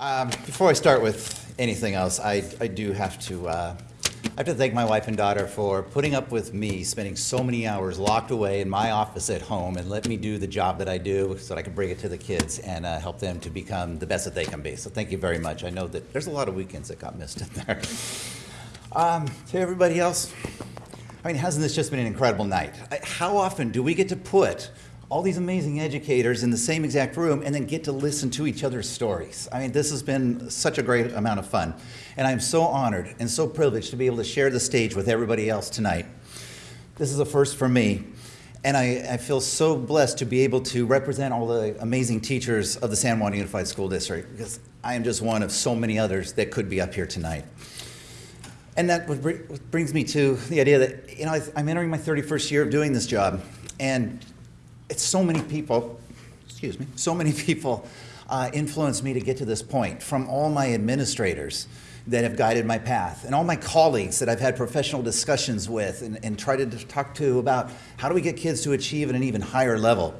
Um, before I start with anything else, I, I do have to, uh, I have to thank my wife and daughter for putting up with me spending so many hours locked away in my office at home and let me do the job that I do so that I can bring it to the kids and uh, help them to become the best that they can be. So thank you very much. I know that there's a lot of weekends that got missed in there. Um, to everybody else, I mean, hasn't this just been an incredible night? I, how often do we get to put all these amazing educators in the same exact room and then get to listen to each other's stories. I mean, this has been such a great amount of fun. And I'm so honored and so privileged to be able to share the stage with everybody else tonight. This is a first for me. And I, I feel so blessed to be able to represent all the amazing teachers of the San Juan Unified School District because I am just one of so many others that could be up here tonight. And that brings me to the idea that, you know, I'm entering my 31st year of doing this job. And it's so many people, excuse me, so many people uh, influenced me to get to this point, from all my administrators that have guided my path, and all my colleagues that I've had professional discussions with and, and tried to talk to about how do we get kids to achieve at an even higher level.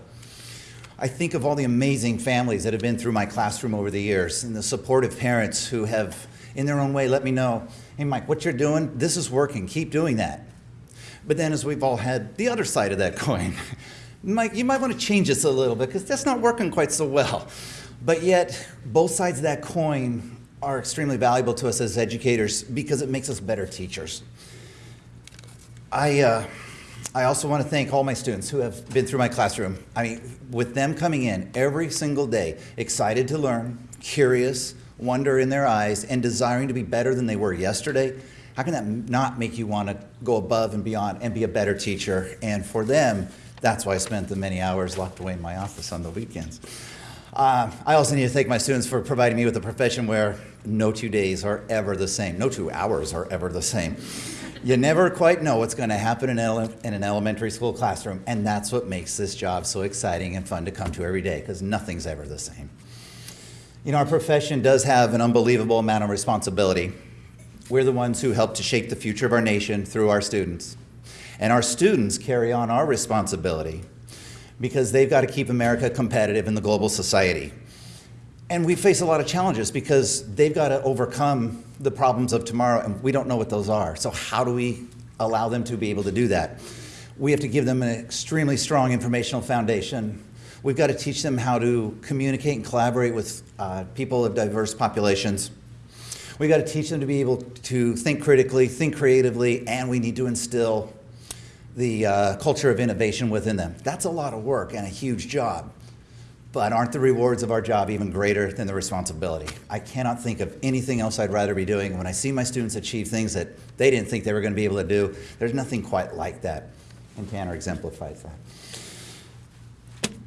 I think of all the amazing families that have been through my classroom over the years and the supportive parents who have, in their own way, let me know, hey, Mike, what you're doing, this is working, keep doing that. But then as we've all had the other side of that coin, Mike, you might want to change this a little bit because that's not working quite so well. But yet, both sides of that coin are extremely valuable to us as educators because it makes us better teachers. I, uh, I also want to thank all my students who have been through my classroom. I mean, with them coming in every single day, excited to learn, curious, wonder in their eyes, and desiring to be better than they were yesterday, how can that not make you want to go above and beyond and be a better teacher? And for them, that's why I spent the many hours locked away in my office on the weekends. Uh, I also need to thank my students for providing me with a profession where no two days are ever the same. No two hours are ever the same. You never quite know what's going to happen in, in an elementary school classroom, and that's what makes this job so exciting and fun to come to every day, because nothing's ever the same. You know, our profession does have an unbelievable amount of responsibility. We're the ones who help to shape the future of our nation through our students. And our students carry on our responsibility because they've got to keep America competitive in the global society. And we face a lot of challenges because they've got to overcome the problems of tomorrow and we don't know what those are. So how do we allow them to be able to do that? We have to give them an extremely strong informational foundation. We've got to teach them how to communicate and collaborate with uh, people of diverse populations. We've got to teach them to be able to think critically, think creatively, and we need to instill the uh, culture of innovation within them. That's a lot of work and a huge job. But aren't the rewards of our job even greater than the responsibility? I cannot think of anything else I'd rather be doing. When I see my students achieve things that they didn't think they were going to be able to do, there's nothing quite like that. And Tanner exemplifies that.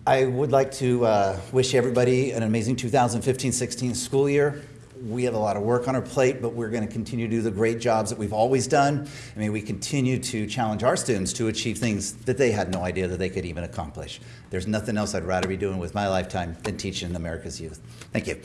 I would like to uh, wish everybody an amazing 2015-16 school year we have a lot of work on our plate, but we're going to continue to do the great jobs that we've always done. I mean, we continue to challenge our students to achieve things that they had no idea that they could even accomplish. There's nothing else I'd rather be doing with my lifetime than teaching America's youth. Thank you.